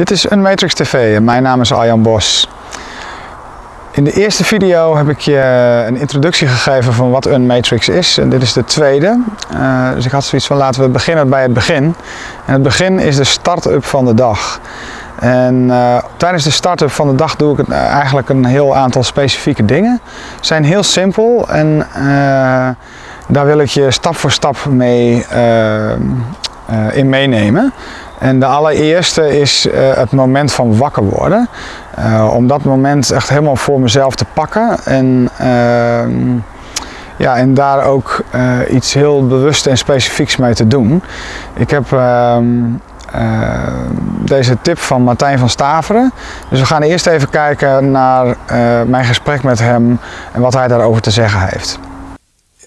Dit is Unmatrix TV en mijn naam is Arjan Bos. In de eerste video heb ik je een introductie gegeven van wat Unmatrix is en dit is de tweede. Uh, dus ik had zoiets van laten we beginnen bij het begin. En het begin is de start-up van de dag. En uh, tijdens de start-up van de dag doe ik uh, eigenlijk een heel aantal specifieke dingen. Ze zijn heel simpel en daar wil ik je stap voor stap mee in meenemen. En de allereerste is uh, het moment van wakker worden. Uh, om dat moment echt helemaal voor mezelf te pakken. En, uh, ja, en daar ook eh, iets heel bewust en specifieks mee te doen. Ik heb ehm, deze tip van Martijn van Staveren. Dus we gaan eerst even kijken naar mijn gesprek met hem en wat hij daarover te zeggen heeft.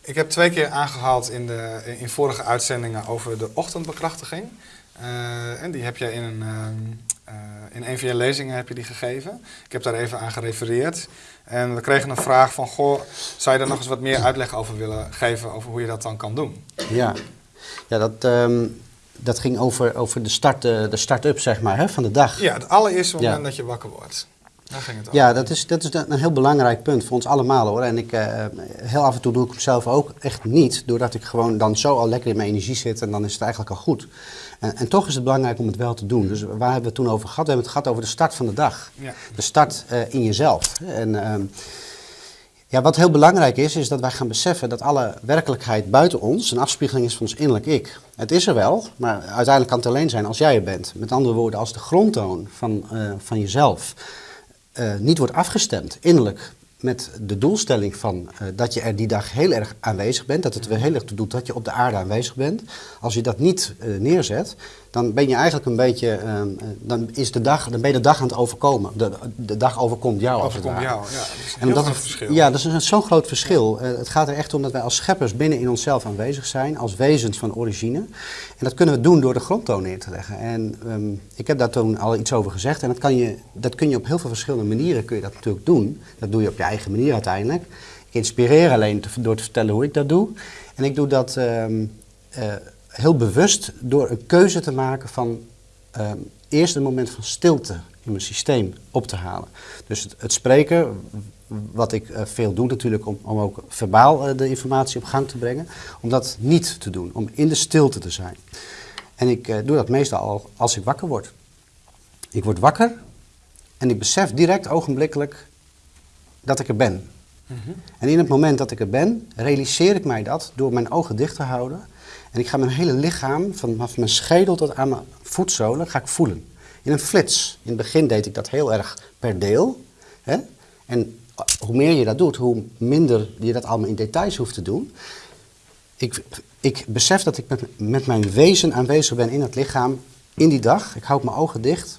Ik heb twee keer aangehaald in, de, in vorige uitzendingen over de ochtendbekrachtiging. Uh, en die heb je in een, uh, in een van je lezingen heb je die gegeven. Ik heb daar even aan gerefereerd. En we kregen een vraag van, goh, zou je daar nog eens wat meer uitleg over willen geven, over hoe je dat dan kan doen? Ja, ja dat, um, dat ging over, over de start-up, de start zeg maar, hè, van de dag. Ja, het allereerste moment ja. dat je wakker wordt. Daar ging het over. Ja, dat is, dat is een heel belangrijk punt voor ons allemaal hoor. En ik, uh, heel af en toe doe ik hem zelf ook echt niet, doordat ik gewoon dan zo al lekker in mijn energie zit en dan is het eigenlijk al goed. En, en, toch is het belangrijk om het wel te doen. Dus waar hebben we het toen over gehad? We hebben het gehad over de start van de dag. Ja. De start uh, in jezelf. En uh, ja, wat heel belangrijk is, is dat wij gaan beseffen dat alle werkelijkheid buiten ons een afspiegeling is van ons innerlijk ik. Het is er wel, maar uiteindelijk kan het alleen zijn als jij er bent. Met andere woorden, als de grondtoon van, uh, van jezelf niet wordt afgestemd innerlijk met de doelstelling van uh, dat je er die dag heel erg aanwezig bent, dat het er heel erg toe doet dat je op de aarde aanwezig bent. Als je dat niet uh, neerzet, dan ben je eigenlijk een beetje, uh, dan, is de dag, dan ben je de dag aan het overkomen. De, de dag overkomt jou als het ware. jou, ja. Dat is een en dat groot verschil. Ja, dat is zo'n groot verschil. Uh, het gaat er echt om dat wij als scheppers binnen in onszelf aanwezig zijn, als wezens van origine. En dat kunnen we doen door de grondtoon neer te leggen. En um, ik heb daar toen al iets over gezegd. En dat, kan je, dat kun je op heel veel verschillende manieren kun je dat natuurlijk doen. Dat doe je op je eigen manier uiteindelijk. Ik inspireer alleen te, door te vertellen hoe ik dat doe. En ik doe dat um, uh, heel bewust door een keuze te maken van um, eerst een moment van stilte in mijn systeem op te halen. Dus het, het spreken, wat ik uh, veel doe natuurlijk om, om ook verbaal uh, de informatie op gang te brengen, om dat niet te doen, om in de stilte te zijn. En ik uh, doe dat meestal al als ik wakker word. Ik word wakker en ik besef direct ogenblikkelijk dat ik er ben. Mm -hmm. En in het moment dat ik er ben, realiseer ik mij dat door mijn ogen dicht te houden. En ik ga mijn hele lichaam, vanaf mijn schedel tot aan mijn voetzolen, ga ik voelen. In een flits. In het begin deed ik dat heel erg per deel. Hè? En hoe meer je dat doet, hoe minder je dat allemaal in details hoeft te doen. Ik, ik besef dat ik met, met mijn wezen aanwezig ben in het lichaam in die dag. Ik houd mijn ogen dicht.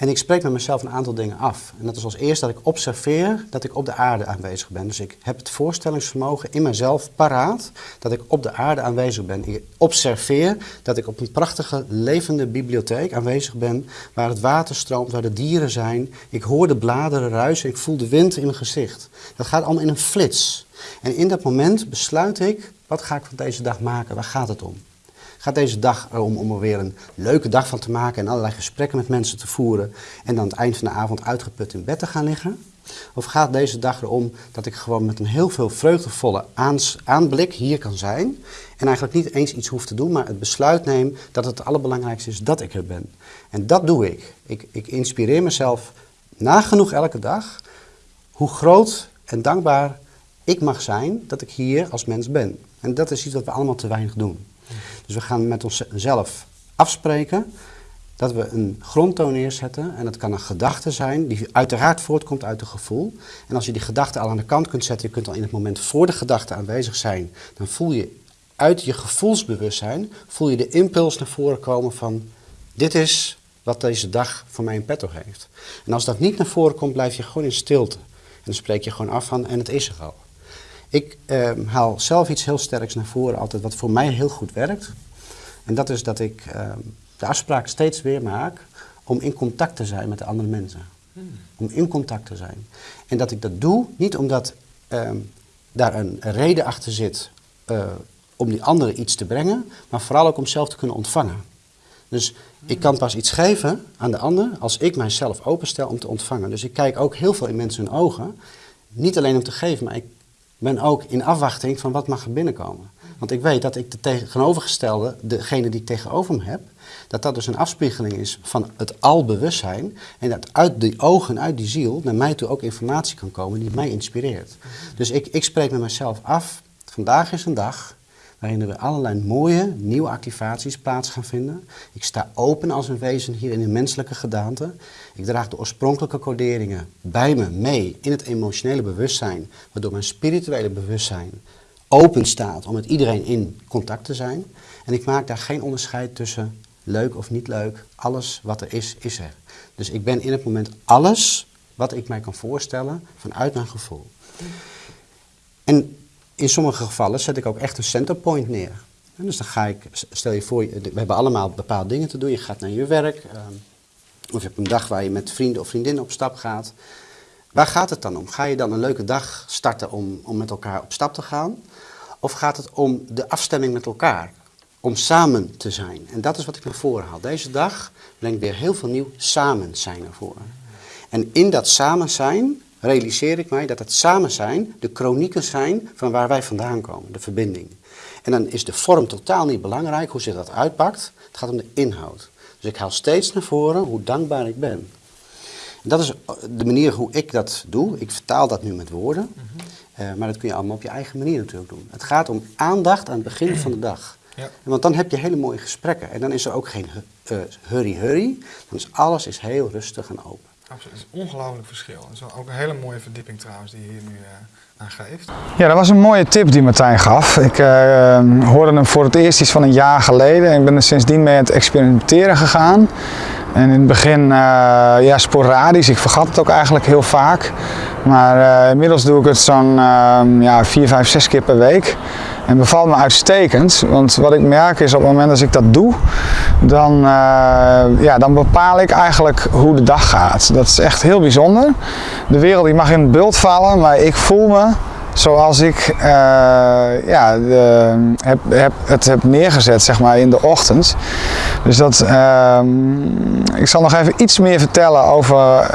En ik spreek met mezelf een aantal dingen af. En dat is als eerst dat ik observeer dat ik op de aarde aanwezig ben. Dus ik heb het voorstellingsvermogen in mezelf paraat dat ik op de aarde aanwezig ben. Ik observeer dat ik op een prachtige levende bibliotheek aanwezig ben, waar het water stroomt, waar de dieren zijn. Ik hoor de bladeren ruisen, ik voel de wind in mijn gezicht. Dat gaat allemaal in een flits. En in dat moment besluit ik, wat ga ik van deze dag maken? Waar gaat het om? Gaat deze dag erom om er weer een leuke dag van te maken en allerlei gesprekken met mensen te voeren en dan aan het eind van de avond uitgeput in bed te gaan liggen? Of gaat deze dag erom dat ik gewoon met een heel veel vreugdevolle aanblik hier kan zijn en eigenlijk niet eens iets hoef te doen, maar het besluit neem dat het allerbelangrijkste is dat ik er ben. En dat doe ik. Ik, ik inspireer mezelf nagenoeg elke dag hoe groot en dankbaar ik mag zijn dat ik hier als mens ben. En dat is iets wat we allemaal te weinig doen. Dus we gaan met onszelf afspreken dat we een grondtoon neerzetten. En dat kan een gedachte zijn die uiteraard voortkomt uit een gevoel. En als je die gedachte al aan de kant kunt zetten, je kunt al in het moment voor de gedachte aanwezig zijn, dan voel je uit je gevoelsbewustzijn, voel je de impuls naar voren komen van dit is wat deze dag voor mij in petto heeft. En als dat niet naar voren komt, blijf je gewoon in stilte. En dan spreek je gewoon af van en het is er al. Ik uh, haal zelf iets heel sterks naar voren altijd wat voor mij heel goed werkt. En dat is dat ik uh, de afspraak steeds weer maak om in contact te zijn met de andere mensen. Hmm. Om in contact te zijn. En dat ik dat doe niet omdat uh, daar een reden achter zit eh, om die anderen iets te brengen, maar vooral ook om zelf te kunnen ontvangen. Dus ik kan pas iets geven aan de ander als ik mijzelf openstel om te ontvangen. Dus ik kijk ook heel veel in mensen hun ogen. Niet alleen om te geven, maar ik ben ook in afwachting van wat mag er binnenkomen. Want ik weet dat ik de tegenovergestelde, degene die ik tegenover me heb, dat dat dus een afspiegeling is van het albewustzijn. En dat uit die ogen, uit die ziel, naar mij toe ook informatie kan komen die mij inspireert. Dus ik, ik spreek met mezelf af, vandaag is een dag waarin er allerlei mooie nieuwe activaties plaats gaan vinden. Ik sta open als een wezen hier in een menselijke gedaante. Ik draag de oorspronkelijke coderingen bij me mee in het emotionele bewustzijn, waardoor mijn spirituele bewustzijn open staat om met iedereen in contact te zijn. En ik maak daar geen onderscheid tussen leuk of niet leuk. Alles wat er is, is er. Dus ik ben in het moment alles wat ik mij kan voorstellen vanuit mijn gevoel. En in sommige gevallen zet ik ook echt een centerpoint neer. Dus dan ga ik, stel je voor, we hebben allemaal bepaalde dingen te doen. Je gaat naar je werk, ehm, of je hebt een dag waar je met vrienden of vriendinnen op stap gaat. Waar gaat het dan om? Ga je dan een leuke dag starten om, om met elkaar op stap te gaan? Of gaat het om de afstemming met elkaar? Om samen te zijn. En dat is wat ik naar voren haal. Deze dag brengt weer heel veel nieuw samen zijn voren. En in dat samen zijn realiseer ik mij dat het samen zijn de chronieken zijn van waar wij vandaan komen, de verbinding. En dan is de vorm totaal niet belangrijk, hoe zich dat uitpakt. Het gaat om de inhoud. Dus ik haal steeds naar voren hoe dankbaar ik ben. En dat is de manier hoe ik dat doe. Ik vertaal dat nu met woorden. Uh, maar dat kun je allemaal op je eigen manier natuurlijk doen. Het gaat om aandacht aan het begin van de dag. Ja. Want dan heb je hele mooie gesprekken. En dan is er ook geen hurry-hurry. Uh, dan is alles is heel rustig en open. Absoluut, het is een ongelooflijk verschil. Dat is ook een hele mooie verdieping trouwens die je hier nu uh, aan geeft. Ja, dat was een mooie tip die Martijn gaf. Ik uh, hoorde hem voor het eerst iets van een jaar geleden en ik ben er sindsdien mee aan het experimenteren gegaan. En in het begin uh, ja, sporadisch, ik vergat het ook eigenlijk heel vaak. Maar inmiddels doe ik het zo'n ehm, ja, vier, vijf, zes keer per week. En bevalt me uitstekend, want wat ik merk is op het moment dat ik dat doe, dan, uh, ja, dan bepaal ik eigenlijk hoe de dag gaat. Dat is echt heel bijzonder. De wereld die mag in het beeld vallen, maar ik voel me zoals ik uh, ja, de, heb, heb, het heb neergezet zeg maar, in de ochtend. Dus dat, uh, ik zal nog even iets meer vertellen over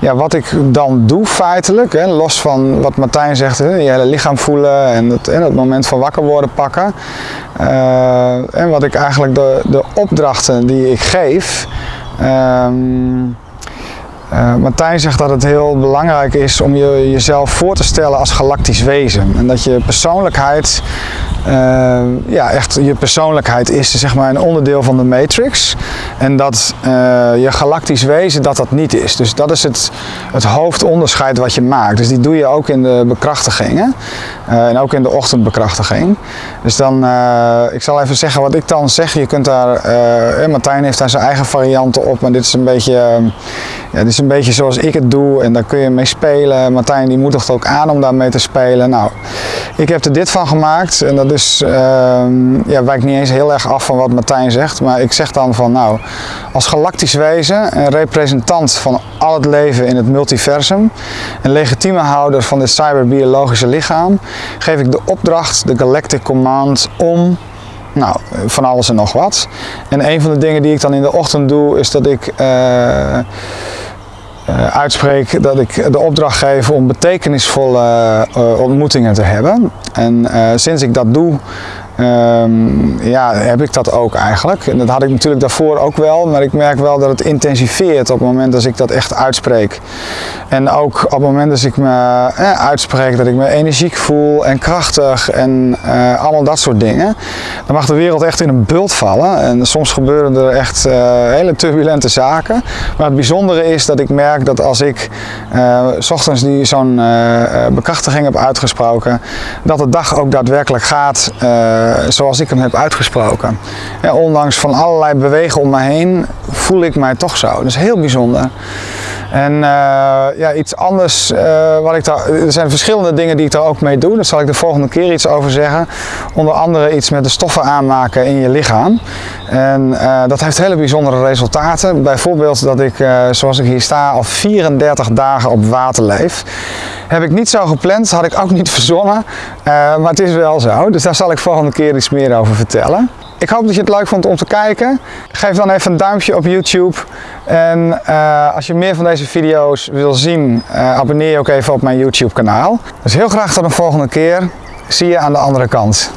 ja, wat ik dan doe feitelijk, hè, los van wat Martijn zegt, hè, je hele lichaam voelen en het, en het moment van wakker worden pakken. Uh, en wat ik eigenlijk de, de opdrachten die ik geef. Uh, uh, Martijn zegt dat het heel belangrijk is om je, jezelf voor te stellen als galactisch wezen. En dat je persoonlijkheid uh, ja, echt je persoonlijkheid is zeg maar een onderdeel van de matrix. En dat uh, je galactisch wezen dat dat niet is. Dus dat is het, het hoofdonderscheid wat je maakt. Dus die doe je ook in de bekrachtigingen. Uh, en ook in de ochtendbekrachtiging. Dus dan, ik zal even zeggen wat ik dan zeg. Je kunt daar, Martijn heeft daar zijn eigen varianten op. Maar dit is een beetje, ja, dit is een beetje zoals ik het doe. En daar kun je mee spelen. Martijn die moedigt ook aan om daarmee te spelen. Nou, ik heb er dit van gemaakt. En dat dus uh, ja, wijkt niet eens heel erg af van wat Martijn zegt. Maar ik zeg dan van nou, als galactisch wezen, een representant van al het leven in het multiversum, een legitieme houder van dit cyberbiologische lichaam, geef ik de opdracht, de Galactic Command, om nou, van alles en nog wat. En een van de dingen die ik dan in de ochtend doe, is dat ik uh, uitspreek dat ik de opdracht geef om betekenisvolle uh, ontmoetingen te hebben. En uh, sinds ik dat doe, Um, ja, heb ik dat ook eigenlijk. En dat had ik natuurlijk daarvoor ook wel, maar ik merk wel dat het intensifeert op het moment dat ik dat echt uitspreek. En ook op het moment dat ik me eh, uitspreek, dat ik me energiek voel en krachtig en uh, allemaal dat soort dingen. Dan mag de wereld echt in een bult vallen en soms gebeuren er echt uh, hele turbulente zaken. Maar het bijzondere is dat ik merk dat als ik s ochtends die zo'n bekrachtiging heb uitgesproken, dat de dag ook daadwerkelijk gaat eh, zoals ik hem heb uitgesproken. En ondanks van allerlei bewegen om me heen voel ik mij toch zo. Dat is heel bijzonder. En uh, ja, iets anders, uh, wat ik daar, er zijn verschillende dingen die ik daar ook mee doe. Daar zal ik de volgende keer iets over zeggen. Onder andere iets met de stoffen aanmaken in je lichaam. En uh, dat heeft hele bijzondere resultaten. Bijvoorbeeld dat ik, zoals ik hier sta, al 34 dagen op water leef. Heb ik niet zo gepland, had ik ook niet verzonnen. maar het is wel zo. Dus daar zal ik volgende keer iets meer over vertellen. Ik hoop dat je het leuk vond om te kijken. Geef dan even een duimpje op YouTube. En eh, als je meer van deze video's wil zien, eh, abonneer je ook even op mijn YouTube kanaal. Dus heel graag tot een volgende keer. Zie je aan de andere kant.